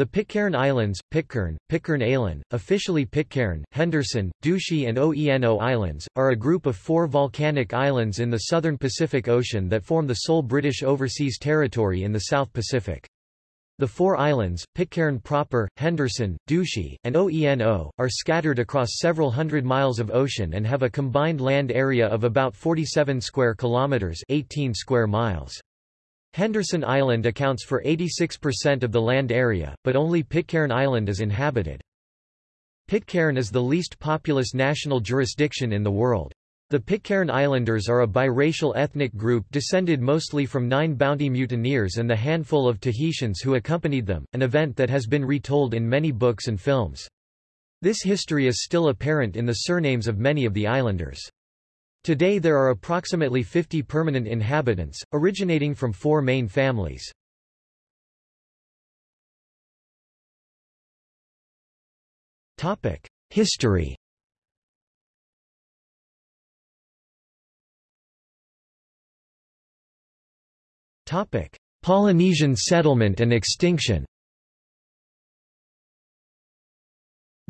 The Pitcairn Islands, Pitcairn, Pitcairn Island, officially Pitcairn, Henderson, Ducie and Oeno Islands, are a group of four volcanic islands in the southern Pacific Ocean that form the sole British overseas territory in the South Pacific. The four islands, Pitcairn proper, Henderson, Ducie, and Oeno, are scattered across several hundred miles of ocean and have a combined land area of about 47 square kilometres 18 square miles. Henderson Island accounts for 86% of the land area, but only Pitcairn Island is inhabited. Pitcairn is the least populous national jurisdiction in the world. The Pitcairn Islanders are a biracial ethnic group descended mostly from nine bounty mutineers and the handful of Tahitians who accompanied them, an event that has been retold in many books and films. This history is still apparent in the surnames of many of the islanders. Today there are approximately 50 permanent inhabitants, originating from four main families. History Polynesian settlement and extinction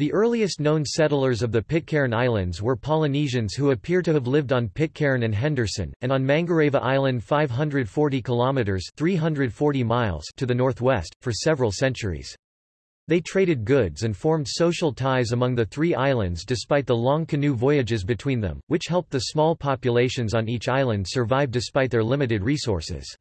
The earliest known settlers of the Pitcairn Islands were Polynesians who appear to have lived on Pitcairn and Henderson, and on Mangareva Island 540 kilometres 340 miles to the northwest, for several centuries. They traded goods and formed social ties among the three islands despite the long canoe voyages between them, which helped the small populations on each island survive despite their limited resources.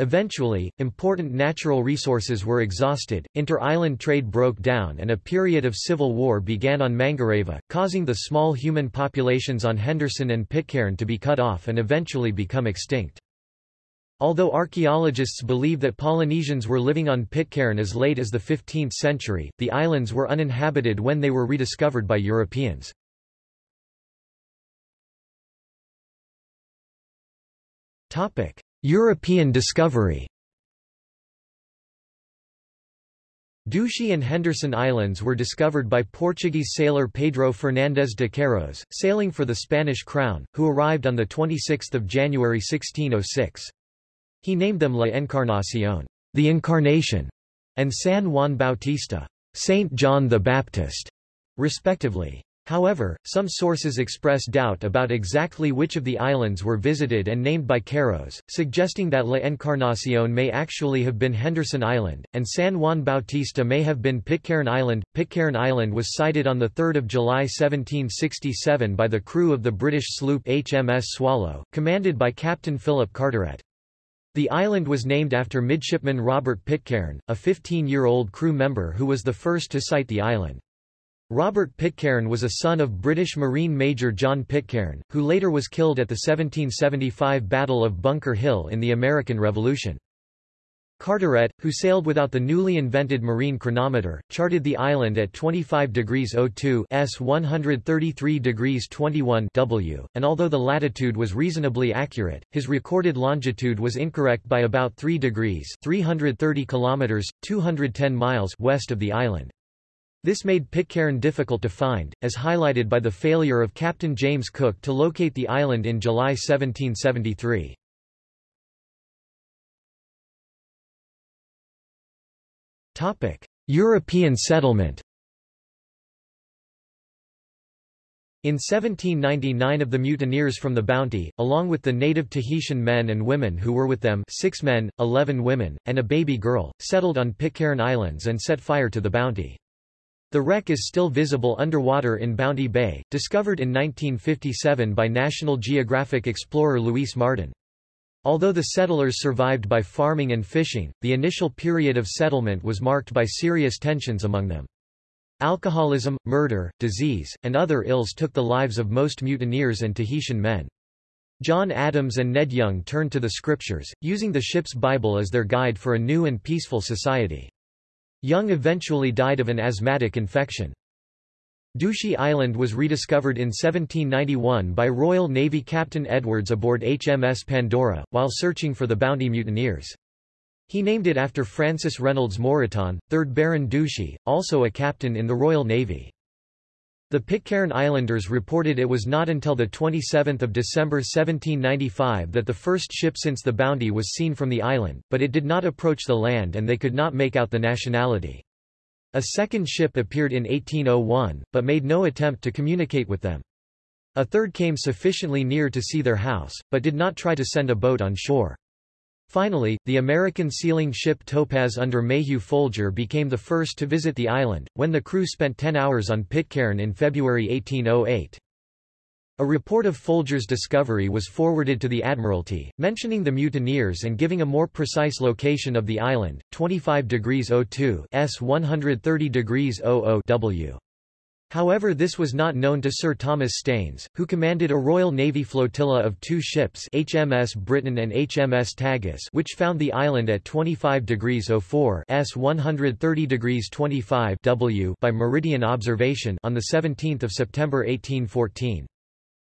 Eventually, important natural resources were exhausted, inter-island trade broke down and a period of civil war began on Mangareva, causing the small human populations on Henderson and Pitcairn to be cut off and eventually become extinct. Although archaeologists believe that Polynesians were living on Pitcairn as late as the 15th century, the islands were uninhabited when they were rediscovered by Europeans. Topic: European discovery Ducie and Henderson Islands were discovered by Portuguese sailor Pedro Fernandes de Queiroz, sailing for the Spanish crown, who arrived on 26 January 1606. He named them La Encarnación, the Incarnation, and San Juan Bautista, Saint John the Baptist, respectively. However, some sources express doubt about exactly which of the islands were visited and named by Queirós, suggesting that La Encarnación may actually have been Henderson Island, and San Juan Bautista may have been Pitcairn Island. Pitcairn Island was sighted on 3 July 1767 by the crew of the British sloop HMS Swallow, commanded by Captain Philip Carteret. The island was named after midshipman Robert Pitcairn, a 15-year-old crew member who was the first to sight the island. Robert Pitcairn was a son of British Marine Major John Pitcairn, who later was killed at the 1775 Battle of Bunker Hill in the American Revolution. Carteret, who sailed without the newly invented marine chronometer, charted the island at 25 degrees 02 s 133 degrees 21 w, and although the latitude was reasonably accurate, his recorded longitude was incorrect by about 3 degrees 330 kilometers, 210 miles west of the island. This made Pitcairn difficult to find, as highlighted by the failure of Captain James Cook to locate the island in July 1773. European settlement In 1799 of the mutineers from the Bounty, along with the native Tahitian men and women who were with them six men, eleven women, and a baby girl, settled on Pitcairn Islands and set fire to the Bounty. The wreck is still visible underwater in Bounty Bay, discovered in 1957 by National Geographic explorer Luis Marden. Although the settlers survived by farming and fishing, the initial period of settlement was marked by serious tensions among them. Alcoholism, murder, disease, and other ills took the lives of most mutineers and Tahitian men. John Adams and Ned Young turned to the scriptures, using the ship's Bible as their guide for a new and peaceful society. Young eventually died of an asthmatic infection. Ducie Island was rediscovered in 1791 by Royal Navy Captain Edwards aboard HMS Pandora, while searching for the bounty mutineers. He named it after Francis Reynolds Moreton, 3rd Baron Ducie, also a captain in the Royal Navy. The Pitcairn Islanders reported it was not until 27 December 1795 that the first ship since the Bounty was seen from the island, but it did not approach the land and they could not make out the nationality. A second ship appeared in 1801, but made no attempt to communicate with them. A third came sufficiently near to see their house, but did not try to send a boat on shore. Finally, the American sealing ship Topaz under Mayhew Folger became the first to visit the island, when the crew spent 10 hours on Pitcairn in February 1808. A report of Folger's discovery was forwarded to the Admiralty, mentioning the mutineers and giving a more precise location of the island, 25 degrees 02 S 130 degrees 00 W. However this was not known to Sir Thomas Staines, who commanded a Royal Navy flotilla of two ships HMS Briton and HMS Tagus which found the island at 25 degrees 04 S 130 degrees 25 W by meridian observation on 17 September 1814.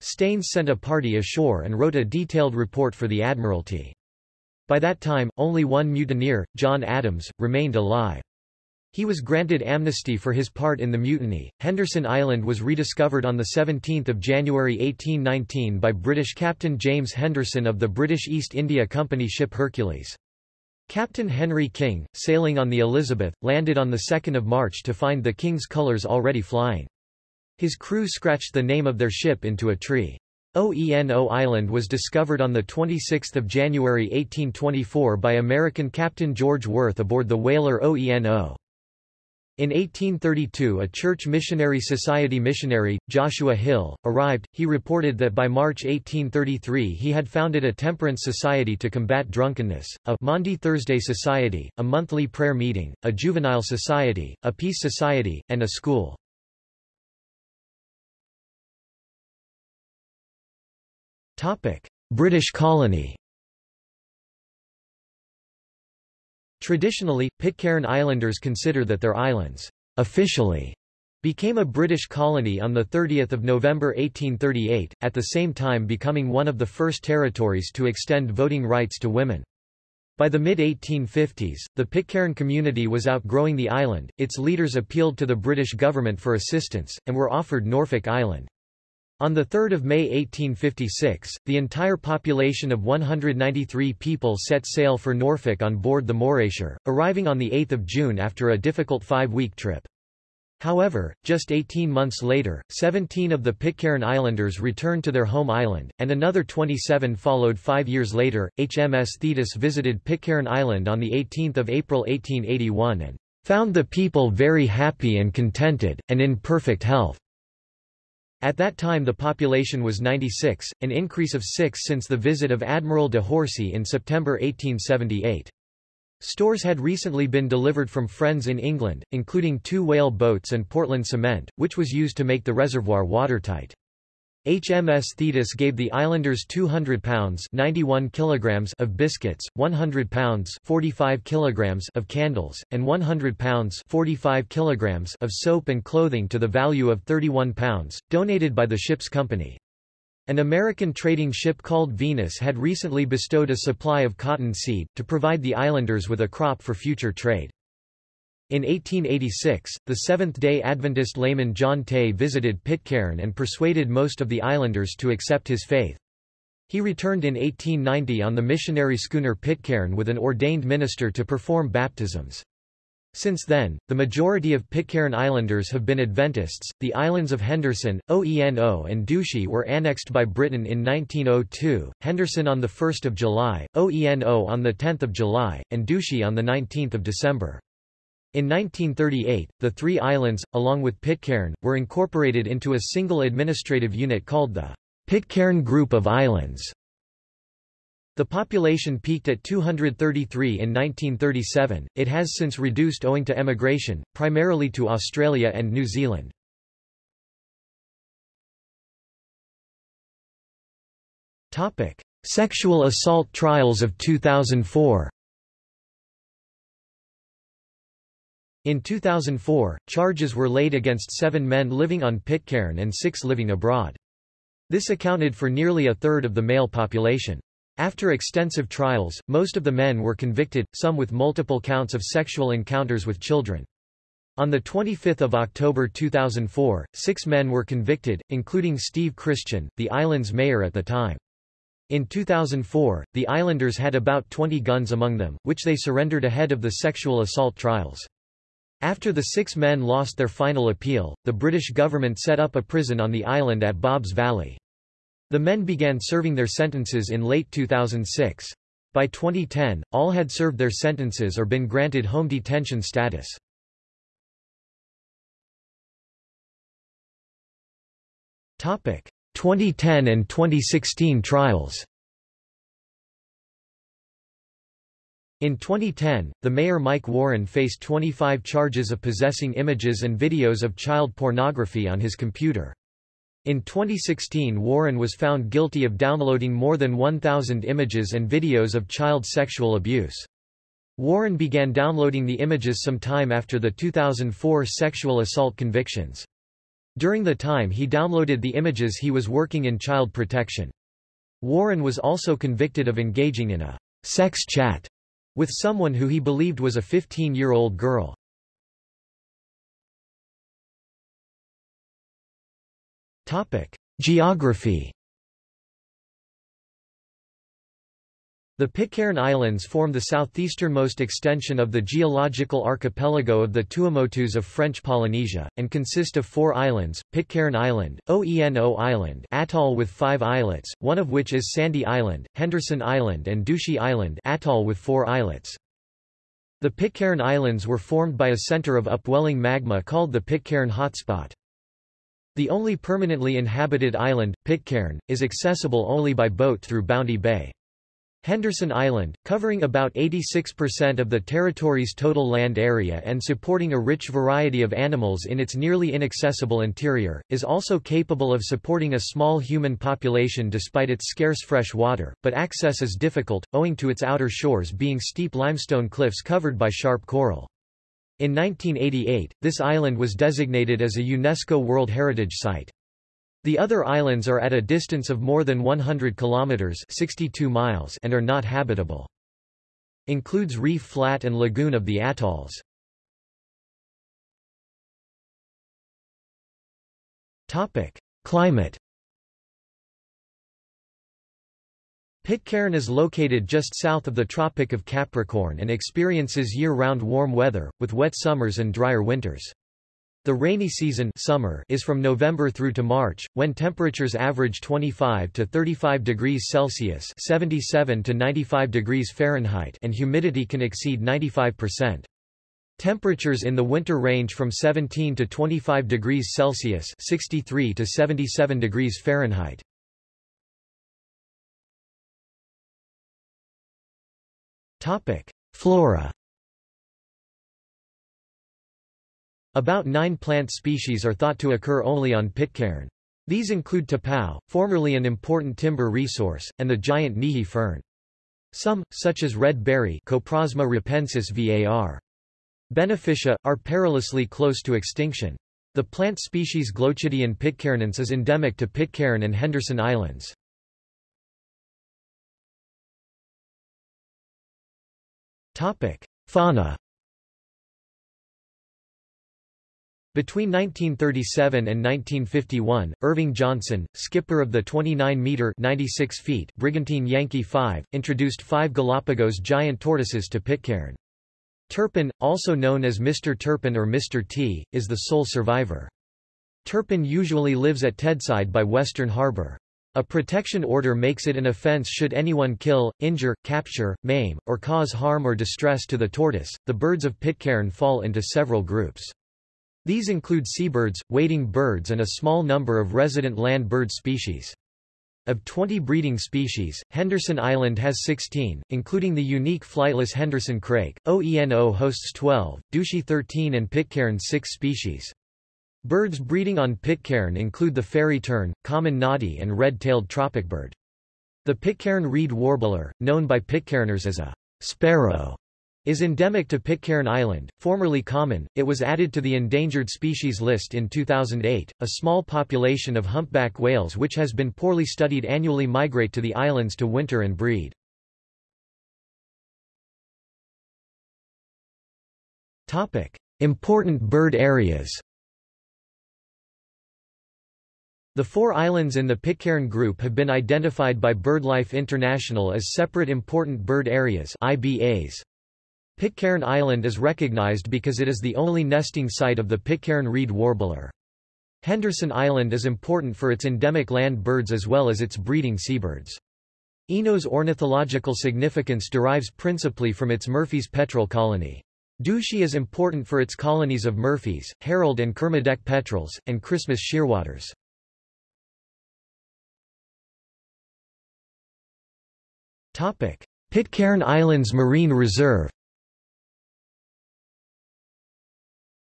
Staines sent a party ashore and wrote a detailed report for the Admiralty. By that time, only one mutineer, John Adams, remained alive. He was granted amnesty for his part in the mutiny. Henderson Island was rediscovered on 17 January 1819 by British Captain James Henderson of the British East India Company ship Hercules. Captain Henry King, sailing on the Elizabeth, landed on 2 March to find the King's colours already flying. His crew scratched the name of their ship into a tree. OENO Island was discovered on 26 January 1824 by American Captain George Worth aboard the whaler OENO. In 1832 a Church Missionary Society missionary, Joshua Hill, arrived. He reported that by March 1833 he had founded a temperance society to combat drunkenness, a Maundy Thursday Society, a monthly prayer meeting, a juvenile society, a peace society, and a school. British colony Traditionally, Pitcairn Islanders consider that their islands officially became a British colony on 30 November 1838, at the same time becoming one of the first territories to extend voting rights to women. By the mid-1850s, the Pitcairn community was outgrowing the island, its leaders appealed to the British government for assistance, and were offered Norfolk Island. On 3 May 1856, the entire population of 193 people set sail for Norfolk on board the Morayshire, arriving on 8 June after a difficult five-week trip. However, just 18 months later, 17 of the Pitcairn Islanders returned to their home island, and another 27 followed five years later. HMS Thetis visited Pitcairn Island on 18 April 1881 and found the people very happy and contented, and in perfect health. At that time the population was 96, an increase of 6 since the visit of Admiral de Horsey in September 1878. Stores had recently been delivered from friends in England, including two whale boats and Portland cement, which was used to make the reservoir watertight. HMS Thetis gave the islanders 200 pounds 91 kilograms of biscuits, 100 pounds 45 kilograms of candles, and 100 pounds 45 kilograms of soap and clothing to the value of 31 pounds, donated by the ship's company. An American trading ship called Venus had recently bestowed a supply of cotton seed, to provide the islanders with a crop for future trade. In 1886, the Seventh-day Adventist layman John Tay visited Pitcairn and persuaded most of the islanders to accept his faith. He returned in 1890 on the missionary schooner Pitcairn with an ordained minister to perform baptisms. Since then, the majority of Pitcairn Islanders have been Adventists. The islands of Henderson, OENO, and Ducie were annexed by Britain in 1902. Henderson on the 1st of July, OENO on the 10th of July, and Ducie on the 19th of December. In 1938, the three islands, along with Pitcairn, were incorporated into a single administrative unit called the Pitcairn Group of Islands. The population peaked at 233 in 1937, it has since reduced owing to emigration, primarily to Australia and New Zealand. Sexual assault trials of 2004 In 2004, charges were laid against seven men living on Pitcairn and six living abroad. This accounted for nearly a third of the male population. After extensive trials, most of the men were convicted, some with multiple counts of sexual encounters with children. On 25 October 2004, six men were convicted, including Steve Christian, the island's mayor at the time. In 2004, the islanders had about 20 guns among them, which they surrendered ahead of the sexual assault trials. After the six men lost their final appeal, the British government set up a prison on the island at Bob's Valley. The men began serving their sentences in late 2006. By 2010, all had served their sentences or been granted home detention status. Topic: 2010 and 2016 trials. In 2010, the mayor Mike Warren faced 25 charges of possessing images and videos of child pornography on his computer. In 2016 Warren was found guilty of downloading more than 1,000 images and videos of child sexual abuse. Warren began downloading the images some time after the 2004 sexual assault convictions. During the time he downloaded the images he was working in child protection. Warren was also convicted of engaging in a sex chat with someone who he believed was a 15-year-old girl. Geography The Pitcairn Islands form the southeasternmost extension of the geological archipelago of the Tuamotus of French Polynesia, and consist of four islands, Pitcairn Island, Oeno Island atoll with five islets, one of which is Sandy Island, Henderson Island and Ducie Island atoll with four islets. The Pitcairn Islands were formed by a center of upwelling magma called the Pitcairn Hotspot. The only permanently inhabited island, Pitcairn, is accessible only by boat through Bounty Bay. Henderson Island, covering about 86% of the territory's total land area and supporting a rich variety of animals in its nearly inaccessible interior, is also capable of supporting a small human population despite its scarce fresh water, but access is difficult, owing to its outer shores being steep limestone cliffs covered by sharp coral. In 1988, this island was designated as a UNESCO World Heritage Site. The other islands are at a distance of more than 100 kilometers 62 miles and are not habitable. Includes reef flat and lagoon of the atolls. Topic: Climate Pitcairn is located just south of the Tropic of Capricorn and experiences year-round warm weather, with wet summers and drier winters. The rainy season summer is from November through to March, when temperatures average 25 to 35 degrees Celsius 77 to 95 degrees Fahrenheit and humidity can exceed 95%. Temperatures in the winter range from 17 to 25 degrees Celsius 63 to 77 degrees Fahrenheit. Flora About nine plant species are thought to occur only on Pitcairn. These include tapau, formerly an important timber resource, and the giant Nihi fern. Some, such as red berry Coprosma rapensis var. benefica, are perilously close to extinction. The plant species Glochidion pitcairnense is endemic to Pitcairn and Henderson Islands. Fauna Between 1937 and 1951, Irving Johnson, skipper of the 29-meter (96 feet) Brigantine Yankee 5, introduced five Galapagos giant tortoises to Pitcairn. Turpin, also known as Mr. Turpin or Mr. T, is the sole survivor. Turpin usually lives at Tedside by Western Harbour. A protection order makes it an offence should anyone kill, injure, capture, maim, or cause harm or distress to the tortoise. The birds of Pitcairn fall into several groups. These include seabirds, wading birds and a small number of resident land bird species. Of 20 breeding species, Henderson Island has 16, including the unique flightless Henderson crake. OENO hosts 12, Ducie 13 and Pitcairn 6 species. Birds breeding on Pitcairn include the fairy tern, common noddy and red-tailed tropicbird. The Pitcairn reed warbler, known by Pitcairners as a sparrow, is endemic to Pitcairn Island, formerly common. It was added to the endangered species list in 2008. A small population of humpback whales which has been poorly studied annually migrate to the islands to winter and breed. Topic: Important bird areas. The four islands in the Pitcairn group have been identified by BirdLife International as separate important bird areas IBAs. Pitcairn Island is recognized because it is the only nesting site of the Pitcairn reed warbler. Henderson Island is important for its endemic land birds as well as its breeding seabirds. Oeno's ornithological significance derives principally from its Murphy's petrel colony. Ducie is important for its colonies of Murphy's, Herald and Kermadec petrels, and Christmas shearwaters. Pitcairn Islands Marine Reserve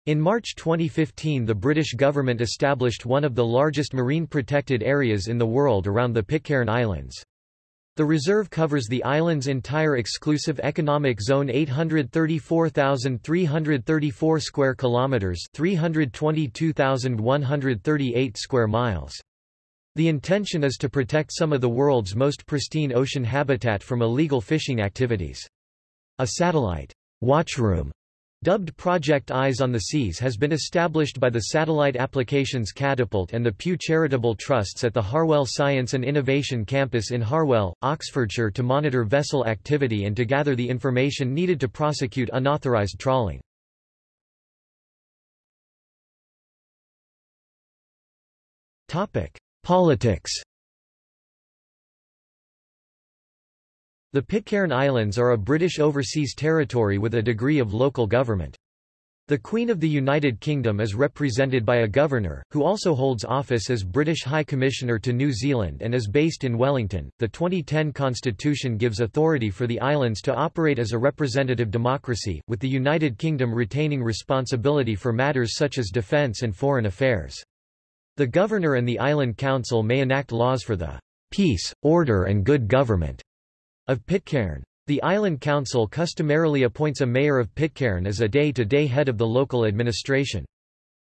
In March 2015 the British government established one of the largest marine protected areas in the world around the Pitcairn Islands. The reserve covers the island's entire exclusive economic zone 834,334 square kilometers, 322,138 square miles. The intention is to protect some of the world's most pristine ocean habitat from illegal fishing activities. A satellite watchroom Dubbed Project Eyes on the Seas has been established by the Satellite Applications Catapult and the Pew Charitable Trusts at the Harwell Science and Innovation Campus in Harwell, Oxfordshire to monitor vessel activity and to gather the information needed to prosecute unauthorised trawling. Politics The Pitcairn Islands are a British overseas territory with a degree of local government. The Queen of the United Kingdom is represented by a governor, who also holds office as British High Commissioner to New Zealand and is based in Wellington. The 2010 constitution gives authority for the islands to operate as a representative democracy, with the United Kingdom retaining responsibility for matters such as defence and foreign affairs. The governor and the island council may enact laws for the peace, order and good government of Pitcairn. The Island Council customarily appoints a mayor of Pitcairn as a day-to-day -day head of the local administration.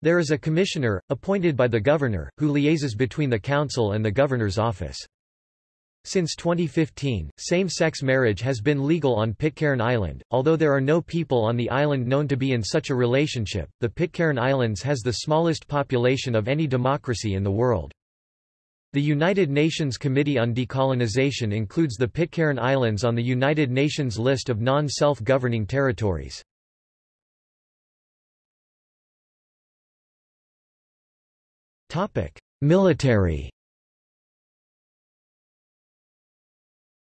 There is a commissioner, appointed by the governor, who liaises between the council and the governor's office. Since 2015, same-sex marriage has been legal on Pitcairn Island, although there are no people on the island known to be in such a relationship. The Pitcairn Islands has the smallest population of any democracy in the world. The United Nations Committee on Decolonization includes the Pitcairn Islands on the United Nations list of non-self-governing territories. Military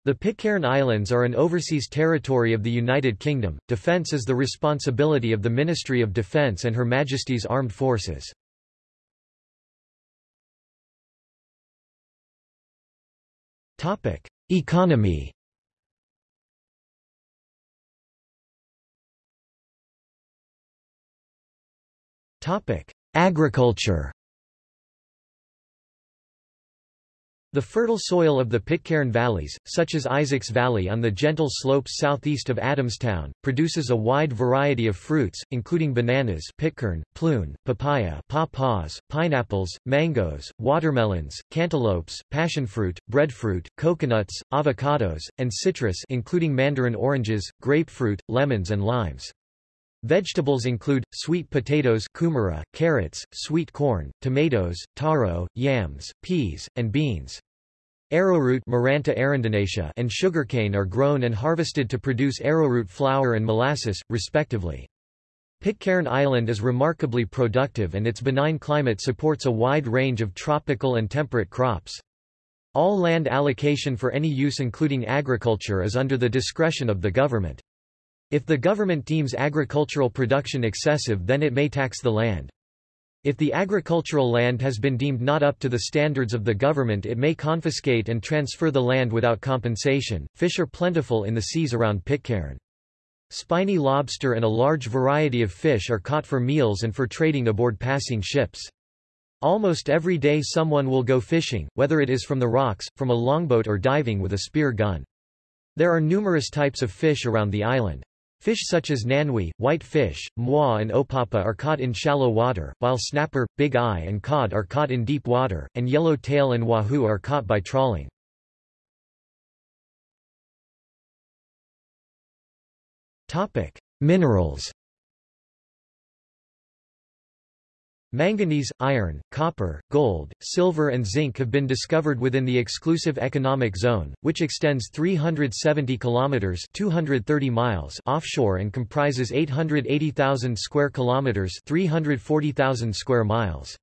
The Pitcairn Islands are an overseas territory of the United Kingdom. Defence is the responsibility of the Ministry of Defence and Her Majesty's Armed Forces. Topic: Economy. Topic: Agriculture. The fertile soil of the Pitcairn valleys, such as Isaacs Valley on the gentle slopes southeast of Adamstown, produces a wide variety of fruits, including bananas Pitcairn, plune, papaya pawpaws, pineapples, mangoes, watermelons, cantaloupes, passionfruit, breadfruit, coconuts, avocados, and citrus including mandarin oranges, grapefruit, lemons and limes. Vegetables include, sweet potatoes kumara, carrots, sweet corn, tomatoes, taro, yams, peas, and beans. Arrowroot Maranta and sugarcane are grown and harvested to produce arrowroot flour and molasses, respectively. Pitcairn Island is remarkably productive and its benign climate supports a wide range of tropical and temperate crops. All land allocation for any use including agriculture is under the discretion of the government. If the government deems agricultural production excessive then it may tax the land. If the agricultural land has been deemed not up to the standards of the government it may confiscate and transfer the land without compensation. Fish are plentiful in the seas around Pitcairn. Spiny lobster and a large variety of fish are caught for meals and for trading aboard passing ships. Almost every day someone will go fishing, whether it is from the rocks, from a longboat or diving with a spear gun. There are numerous types of fish around the island. Fish such as nanui, white fish, moi and opapa are caught in shallow water, while snapper, big eye and cod are caught in deep water, and yellow tail and wahoo are caught by trawling. Minerals Manganese, iron, copper, gold, silver and zinc have been discovered within the exclusive economic zone, which extends 370 kilometers (230 miles) offshore and comprises 880,000 square kilometers (340,000 square miles).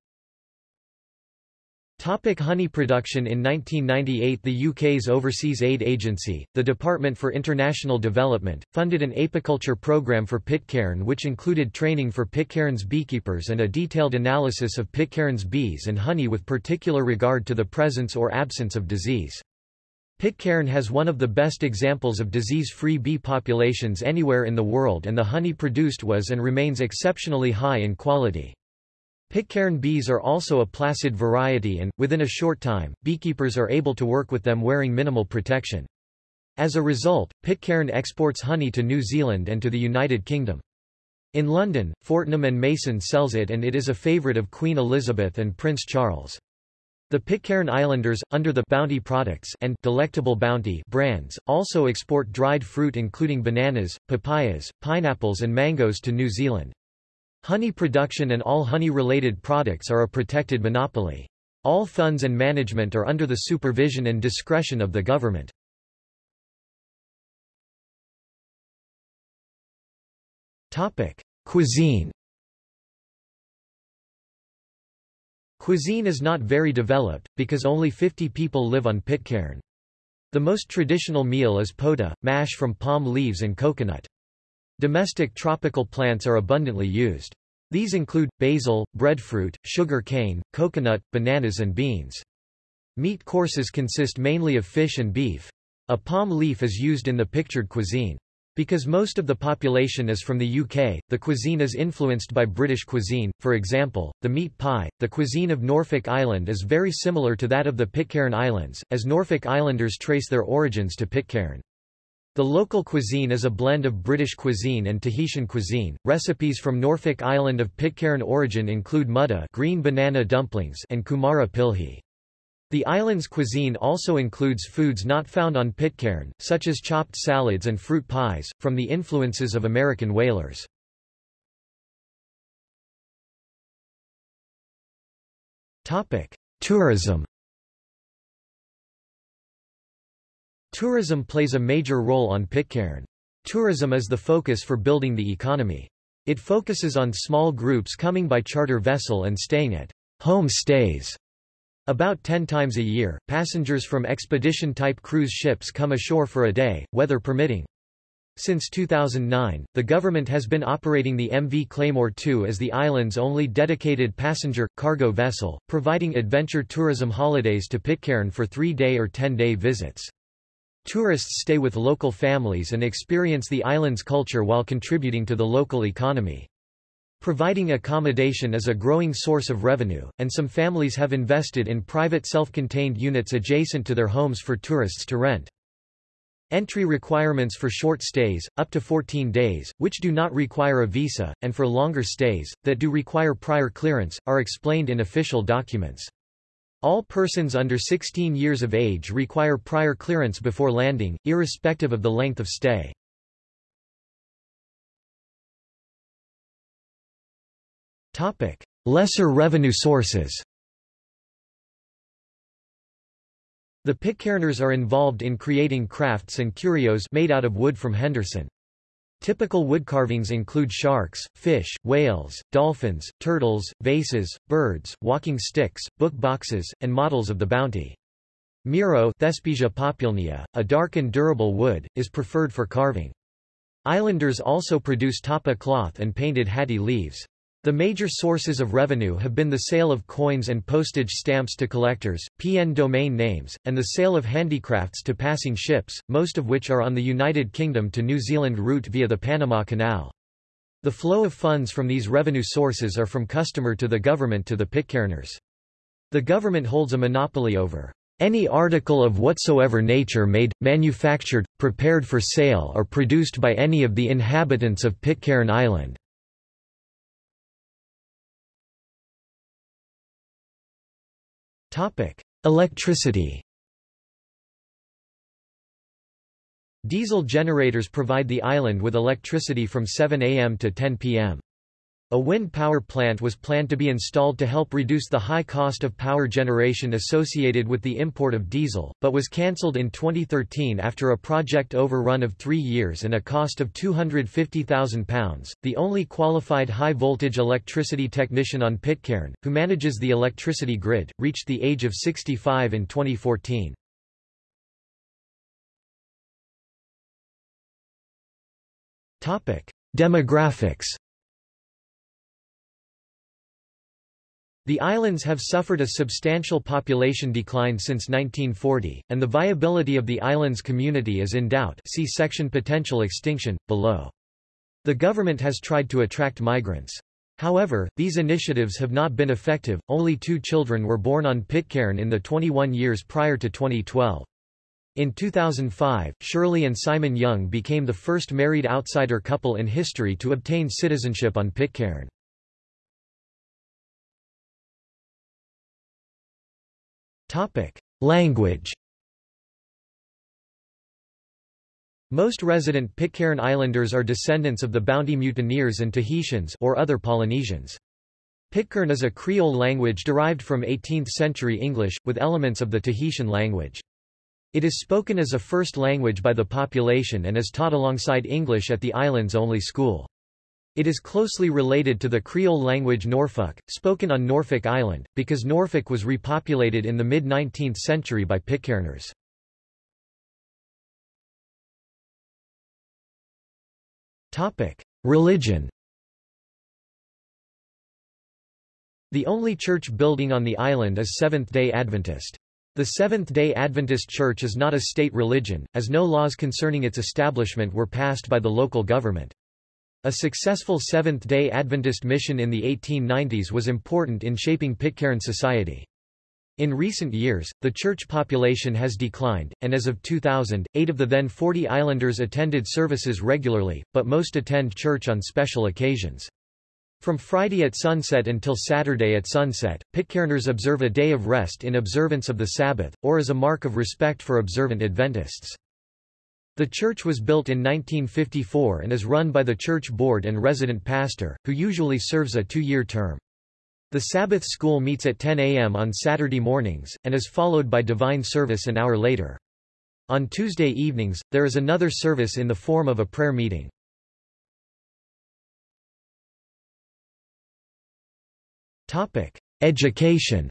Topic honey production In 1998 the UK's Overseas Aid Agency, the Department for International Development, funded an apiculture programme for Pitcairn which included training for Pitcairn's beekeepers and a detailed analysis of Pitcairn's bees and honey with particular regard to the presence or absence of disease. Pitcairn has one of the best examples of disease-free bee populations anywhere in the world and the honey produced was and remains exceptionally high in quality. Pitcairn bees are also a placid variety and, within a short time, beekeepers are able to work with them wearing minimal protection. As a result, Pitcairn exports honey to New Zealand and to the United Kingdom. In London, Fortnum and Mason sells it and it is a favourite of Queen Elizabeth and Prince Charles. The Pitcairn Islanders, under the Bounty Products and Delectable Bounty brands, also export dried fruit including bananas, papayas, pineapples and mangoes to New Zealand. Honey production and all honey-related products are a protected monopoly. All funds and management are under the supervision and discretion of the government. Topic: Cuisine Cuisine is not very developed, because only 50 people live on Pitcairn. The most traditional meal is pota, mash from palm leaves and coconut. Domestic tropical plants are abundantly used. These include, basil, breadfruit, sugar cane, coconut, bananas and beans. Meat courses consist mainly of fish and beef. A palm leaf is used in the pictured cuisine. Because most of the population is from the UK, the cuisine is influenced by British cuisine, for example, the meat pie. The cuisine of Norfolk Island is very similar to that of the Pitcairn Islands, as Norfolk Islanders trace their origins to Pitcairn. The local cuisine is a blend of British cuisine and Tahitian cuisine. Recipes from Norfolk Island of Pitcairn origin include mutta green banana dumplings and kumara pilhi. The island's cuisine also includes foods not found on Pitcairn, such as chopped salads and fruit pies, from the influences of American whalers. Tourism Tourism plays a major role on Pitcairn. Tourism is the focus for building the economy. It focuses on small groups coming by charter vessel and staying at home stays. About 10 times a year, passengers from expedition-type cruise ships come ashore for a day, weather permitting. Since 2009, the government has been operating the MV Claymore 2 as the island's only dedicated passenger, cargo vessel, providing adventure tourism holidays to Pitcairn for three-day or ten-day visits. Tourists stay with local families and experience the island's culture while contributing to the local economy. Providing accommodation is a growing source of revenue, and some families have invested in private self-contained units adjacent to their homes for tourists to rent. Entry requirements for short stays, up to 14 days, which do not require a visa, and for longer stays, that do require prior clearance, are explained in official documents. All persons under 16 years of age require prior clearance before landing, irrespective of the length of stay. Topic: Lesser revenue sources The Pitcairners are involved in creating crafts and curios made out of wood from Henderson. Typical woodcarvings include sharks, fish, whales, dolphins, turtles, vases, birds, walking sticks, book boxes, and models of the bounty. Miro Thespesia populnea, a dark and durable wood, is preferred for carving. Islanders also produce tapa cloth and painted hatti leaves. The major sources of revenue have been the sale of coins and postage stamps to collectors, PN domain names, and the sale of handicrafts to passing ships, most of which are on the United Kingdom to New Zealand route via the Panama Canal. The flow of funds from these revenue sources are from customer to the government to the Pitcairners. The government holds a monopoly over any article of whatsoever nature made, manufactured, prepared for sale or produced by any of the inhabitants of Pitcairn Island. Electricity. Diesel generators provide the island with electricity from 7 am to 10 pm. A wind power plant was planned to be installed to help reduce the high cost of power generation associated with the import of diesel, but was cancelled in 2013 after a project overrun of three years and a cost of £250,000. The only qualified high voltage electricity technician on Pitcairn, who manages the electricity grid, reached the age of 65 in 2014. Demographics The islands have suffered a substantial population decline since 1940, and the viability of the islands community is in doubt see section Potential extinction, below. The government has tried to attract migrants. However, these initiatives have not been effective, only two children were born on Pitcairn in the 21 years prior to 2012. In 2005, Shirley and Simon Young became the first married outsider couple in history to obtain citizenship on Pitcairn. Language Most resident Pitcairn Islanders are descendants of the Bounty mutineers and Tahitians or other Polynesians. Pitcairn is a Creole language derived from 18th-century English, with elements of the Tahitian language. It is spoken as a first language by the population and is taught alongside English at the island's only school. It is closely related to the Creole language Norfolk, spoken on Norfolk Island, because Norfolk was repopulated in the mid-19th century by Pitcairners. Religion The only church building on the island is Seventh-day Adventist. The Seventh-day Adventist Church is not a state religion, as no laws concerning its establishment were passed by the local government. A successful Seventh-day Adventist mission in the 1890s was important in shaping Pitcairn society. In recent years, the church population has declined, and as of 2000, eight of the then 40 islanders attended services regularly, but most attend church on special occasions. From Friday at sunset until Saturday at sunset, Pitcairners observe a day of rest in observance of the Sabbath, or as a mark of respect for observant Adventists. The church was built in 1954 and is run by the church board and resident pastor, who usually serves a two-year term. The Sabbath school meets at 10 a.m. on Saturday mornings, and is followed by divine service an hour later. On Tuesday evenings, there is another service in the form of a prayer meeting. Education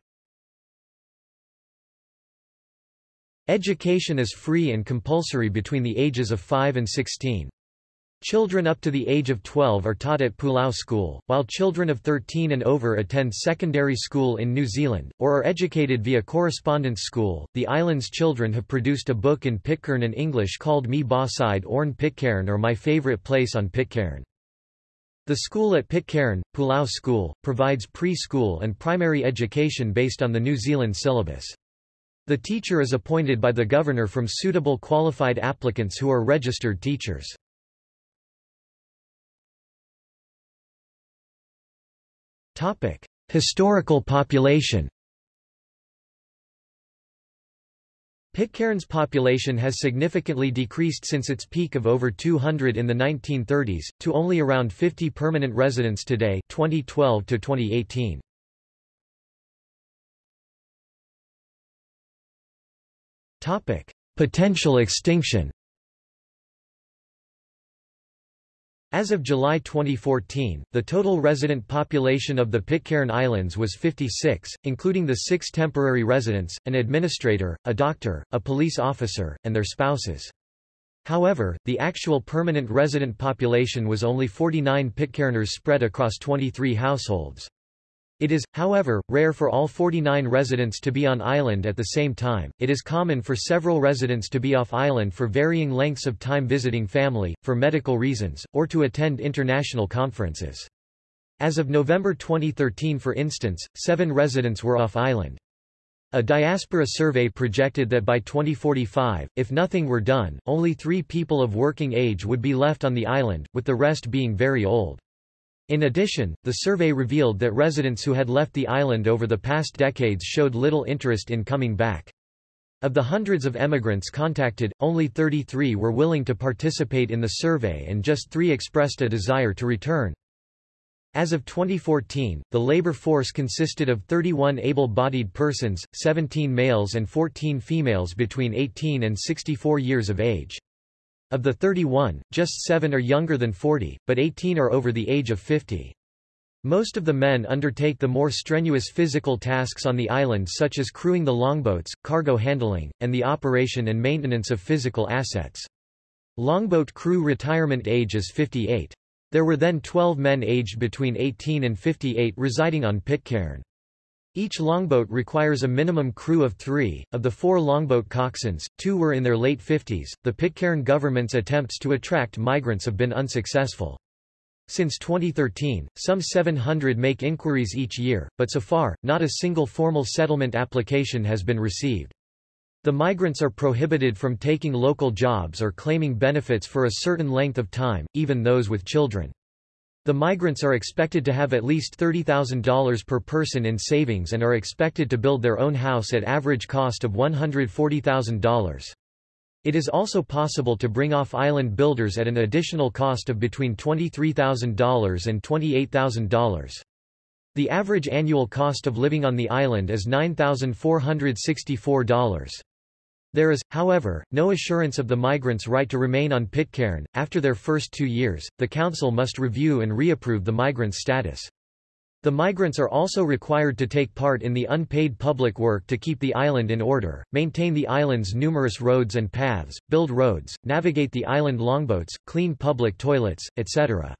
Education is free and compulsory between the ages of 5 and 16. Children up to the age of 12 are taught at Pulau School, while children of 13 and over attend secondary school in New Zealand, or are educated via correspondence school. The island's children have produced a book in Pitcairn and English called Me Ba Side Orn Pitcairn or My Favorite Place on Pitcairn. The school at Pitcairn, Pulau School, provides preschool and primary education based on the New Zealand syllabus. The teacher is appointed by the governor from suitable qualified applicants who are registered teachers. Topic: Historical population Pitcairn's population has significantly decreased since its peak of over 200 in the 1930s, to only around 50 permanent residents today 2012 to 2018. Topic: Potential extinction. As of July 2014, the total resident population of the Pitcairn Islands was 56, including the six temporary residents, an administrator, a doctor, a police officer, and their spouses. However, the actual permanent resident population was only 49 Pitcairners spread across 23 households. It is, however, rare for all 49 residents to be on island at the same time. It is common for several residents to be off island for varying lengths of time visiting family, for medical reasons, or to attend international conferences. As of November 2013 for instance, seven residents were off island. A diaspora survey projected that by 2045, if nothing were done, only three people of working age would be left on the island, with the rest being very old. In addition, the survey revealed that residents who had left the island over the past decades showed little interest in coming back. Of the hundreds of emigrants contacted, only 33 were willing to participate in the survey and just three expressed a desire to return. As of 2014, the labor force consisted of 31 able-bodied persons, 17 males and 14 females between 18 and 64 years of age. Of the 31, just 7 are younger than 40, but 18 are over the age of 50. Most of the men undertake the more strenuous physical tasks on the island such as crewing the longboats, cargo handling, and the operation and maintenance of physical assets. Longboat crew retirement age is 58. There were then 12 men aged between 18 and 58 residing on Pitcairn. Each longboat requires a minimum crew of three. Of the four longboat coxswains, two were in their late 50s. The Pitcairn government's attempts to attract migrants have been unsuccessful. Since 2013, some 700 make inquiries each year, but so far, not a single formal settlement application has been received. The migrants are prohibited from taking local jobs or claiming benefits for a certain length of time, even those with children. The migrants are expected to have at least $30,000 per person in savings and are expected to build their own house at average cost of $140,000. It is also possible to bring off island builders at an additional cost of between $23,000 and $28,000. The average annual cost of living on the island is $9,464. There is, however, no assurance of the migrants' right to remain on Pitcairn. After their first two years, the council must review and reapprove the migrants' status. The migrants are also required to take part in the unpaid public work to keep the island in order, maintain the island's numerous roads and paths, build roads, navigate the island longboats, clean public toilets, etc.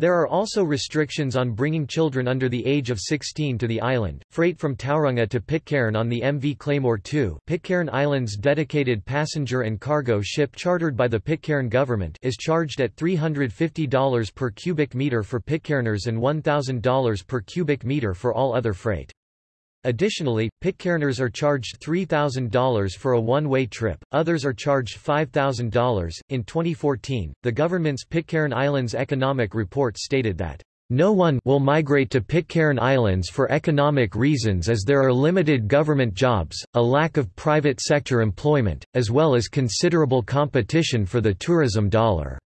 There are also restrictions on bringing children under the age of 16 to the island. Freight from Tauranga to Pitcairn on the MV Claymore 2, Pitcairn Island's dedicated passenger and cargo ship chartered by the Pitcairn government, is charged at $350 per cubic meter for Pitcairners and $1,000 per cubic meter for all other freight. Additionally, Pitcairners are charged $3,000 for a one-way trip, others are charged $5,000. In 2014, the government's Pitcairn Islands Economic Report stated that no one will migrate to Pitcairn Islands for economic reasons as there are limited government jobs, a lack of private sector employment, as well as considerable competition for the tourism dollar.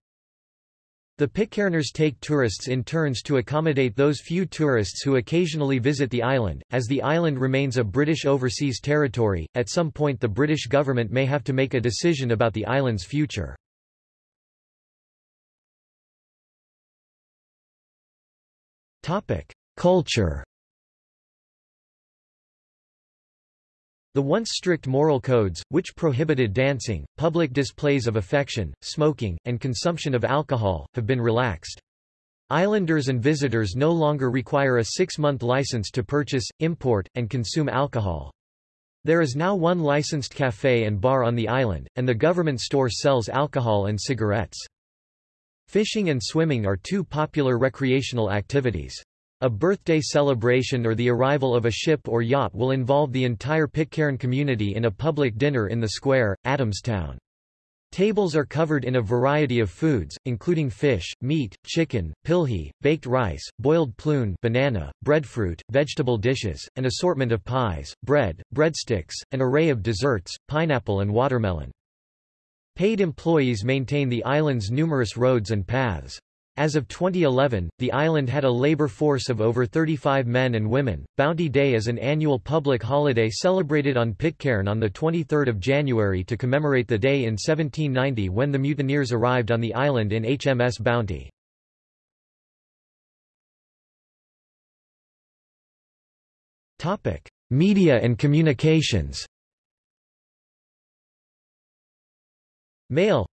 The Pitcairners take tourists in turns to accommodate those few tourists who occasionally visit the island. As the island remains a British overseas territory, at some point the British government may have to make a decision about the island's future. Culture The once strict moral codes, which prohibited dancing, public displays of affection, smoking, and consumption of alcohol, have been relaxed. Islanders and visitors no longer require a six-month license to purchase, import, and consume alcohol. There is now one licensed cafe and bar on the island, and the government store sells alcohol and cigarettes. Fishing and swimming are two popular recreational activities. A birthday celebration or the arrival of a ship or yacht will involve the entire Pitcairn community in a public dinner in the square, Adamstown. Tables are covered in a variety of foods, including fish, meat, chicken, pilhi, baked rice, boiled plune banana, breadfruit, vegetable dishes, an assortment of pies, bread, breadsticks, an array of desserts, pineapple and watermelon. Paid employees maintain the island's numerous roads and paths. As of 2011, the island had a labor force of over 35 men and women. Bounty Day is an annual public holiday celebrated on Pitcairn on the 23rd of January to commemorate the day in 1790 when the mutineers arrived on the island in HMS Bounty. Media and communications. Mail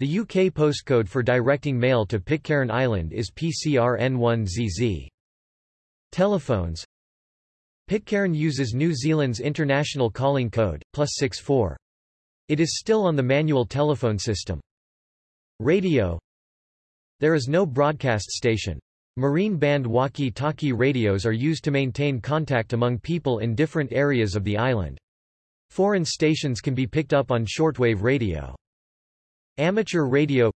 the UK postcode for directing mail to Pitcairn Island is PCRN1ZZ. Telephones Pitcairn uses New Zealand's international calling code, plus 64. It is still on the manual telephone system. Radio There is no broadcast station. Marine band walkie-talkie radios are used to maintain contact among people in different areas of the island. Foreign stations can be picked up on shortwave radio. Amateur radio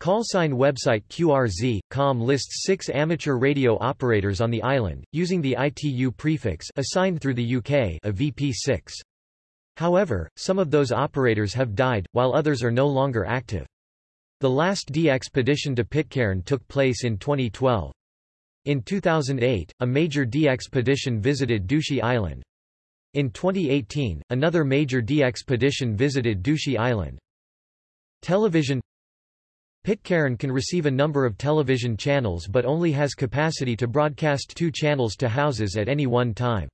Callsign website QRZ.com lists six amateur radio operators on the island, using the ITU prefix assigned through the UK a VP6. However, some of those operators have died, while others are no longer active. The last DXpedition to Pitcairn took place in 2012. In 2008, a major DXpedition visited Ducie Island. In 2018, another major DXpedition visited Ducie Island. Television Pitcairn can receive a number of television channels but only has capacity to broadcast two channels to houses at any one time.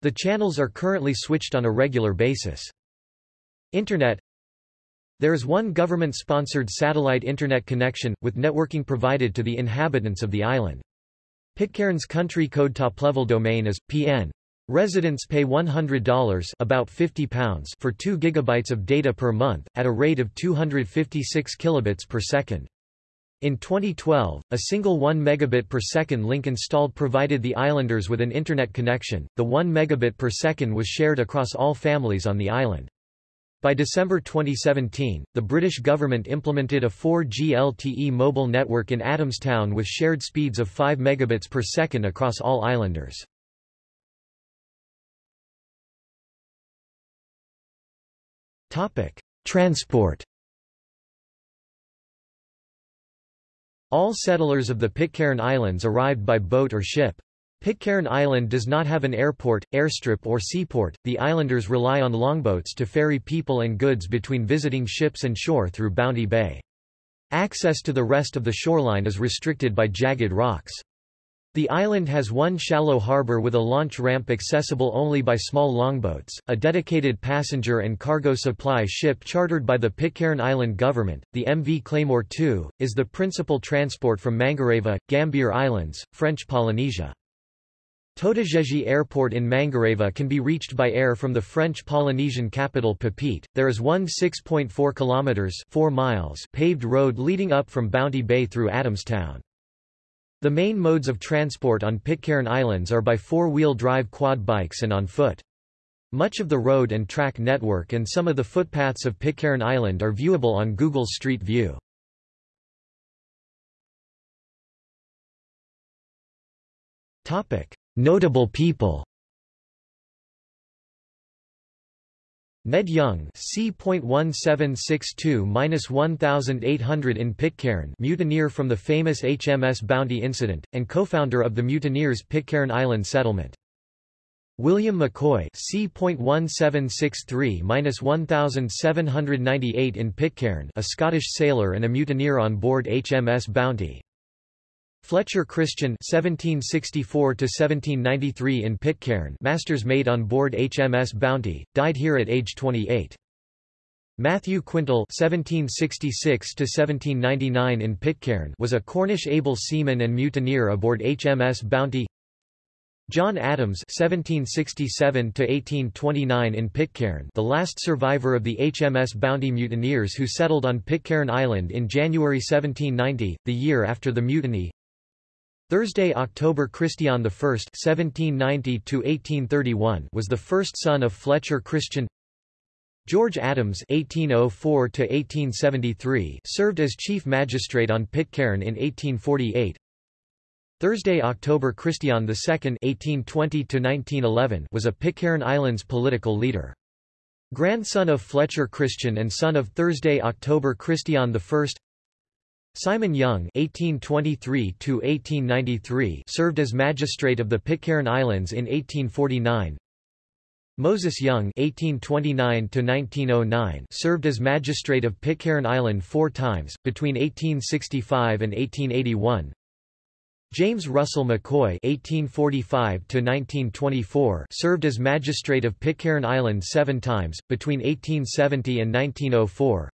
The channels are currently switched on a regular basis. Internet There is one government-sponsored satellite Internet connection, with networking provided to the inhabitants of the island. Pitcairn's country code top-level domain is, pn. Residents pay $100 about 50 pounds for 2 gigabytes of data per month, at a rate of 256 kilobits per second. In 2012, a single 1 megabit per second link installed provided the islanders with an internet connection. The 1 megabit per second was shared across all families on the island. By December 2017, the British government implemented a 4G LTE mobile network in Adamstown with shared speeds of 5 megabits per second across all islanders. Topic: Transport. All settlers of the Pitcairn Islands arrived by boat or ship. Pitcairn Island does not have an airport, airstrip or seaport. The islanders rely on longboats to ferry people and goods between visiting ships and shore through Bounty Bay. Access to the rest of the shoreline is restricted by jagged rocks. The island has one shallow harbour with a launch ramp accessible only by small longboats, a dedicated passenger and cargo supply ship chartered by the Pitcairn Island government, the MV Claymore II, is the principal transport from Mangareva, Gambier Islands, French Polynesia. Totegegie Airport in Mangareva can be reached by air from the French Polynesian capital Papeete. There is one 6.4 kilometers 4 miles paved road leading up from Bounty Bay through Adamstown. The main modes of transport on Pitcairn Islands are by four-wheel drive quad bikes and on foot. Much of the road and track network and some of the footpaths of Pitcairn Island are viewable on Google Street View. Notable people Ned Young C.1762-1800 in Pitcairn mutineer from the famous HMS Bounty incident, and co-founder of the mutineers Pitcairn Island settlement. William McCoy C.1763-1798 in Pitcairn a Scottish sailor and a mutineer on board HMS Bounty. Fletcher Christian (1764–1793) in Pitcairn, master's mate on board HMS Bounty, died here at age 28. Matthew Quintal (1766–1799) in Pitcairn was a Cornish able seaman and mutineer aboard HMS Bounty. John Adams (1767–1829) in Pitcairn, the last survivor of the HMS Bounty mutineers who settled on Pitcairn Island in January 1790, the year after the mutiny. Thursday October Christian I (1790–1831) was the first son of Fletcher Christian. George Adams (1804–1873) served as chief magistrate on Pitcairn in 1848. Thursday October Christian II (1820–1911) was a Pitcairn Islands political leader. Grandson of Fletcher Christian and son of Thursday October Christian I. Simon Young (1823–1893) served as magistrate of the Pitcairn Islands in 1849. Moses Young (1829–1909) served as magistrate of Pitcairn Island four times between 1865 and 1881. James Russell McCoy (1845–1924) served as magistrate of Pitcairn Island seven times between 1870 and 1904.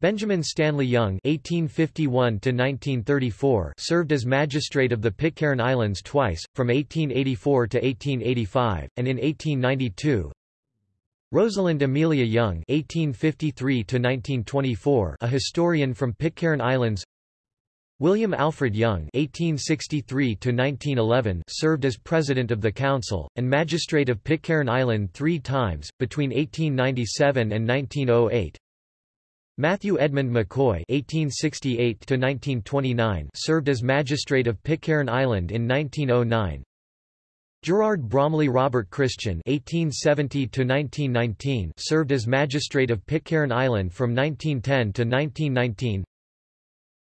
Benjamin Stanley Young (1851–1934) served as magistrate of the Pitcairn Islands twice, from 1884 to 1885, and in 1892. Rosalind Amelia Young (1853–1924), a historian from Pitcairn Islands. William Alfred Young (1863–1911) served as president of the council and magistrate of Pitcairn Island three times between 1897 and 1908. Matthew Edmund McCoy (1868–1929) served as magistrate of Pitcairn Island in 1909. Gerard Bromley Robert Christian (1870–1919) served as magistrate of Pitcairn Island from 1910 to 1919.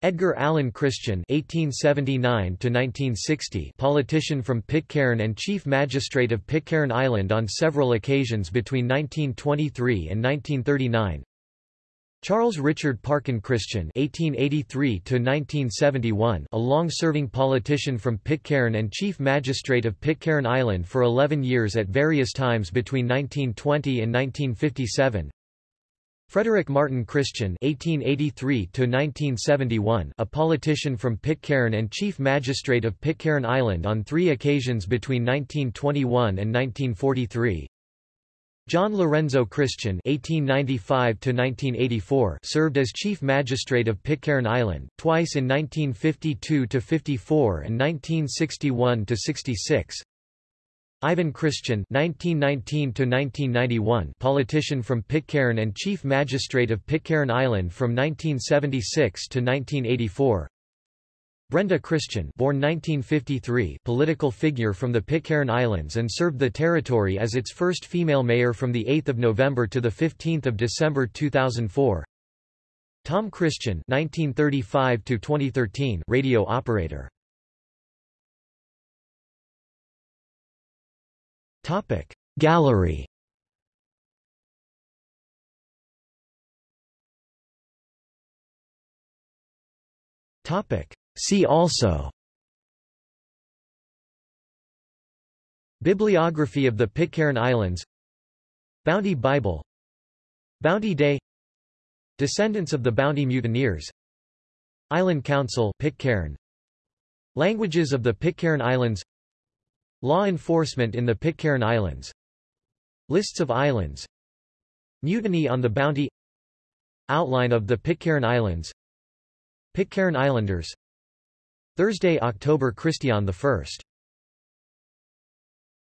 Edgar Allan Christian (1879–1960), politician from Pitcairn and chief magistrate of Pitcairn Island on several occasions between 1923 and 1939. Charles Richard Parkin Christian (1883–1971), a long-serving politician from Pitcairn and chief magistrate of Pitcairn Island for 11 years at various times between 1920 and 1957. Frederick Martin Christian (1883–1971), a politician from Pitcairn and chief magistrate of Pitcairn Island on three occasions between 1921 and 1943. John Lorenzo Christian (1895–1984) served as chief magistrate of Pitcairn Island twice in 1952–54 and 1961–66. Ivan Christian (1919–1991), politician from Pitcairn and chief magistrate of Pitcairn Island from 1976 to 1984. Brenda Christian born 1953 political figure from the Pitcairn Islands and served the territory as its first female mayor from 8 November to 15 December 2004. Tom Christian 1935 2013 radio operator Topic Gallery Topic See also Bibliography of the Pitcairn Islands Bounty Bible Bounty Day Descendants of the Bounty Mutineers Island Council Pitcairn. Languages of the Pitcairn Islands Law enforcement in the Pitcairn Islands Lists of islands Mutiny on the Bounty Outline of the Pitcairn Islands Pitcairn Islanders Thursday October Christian I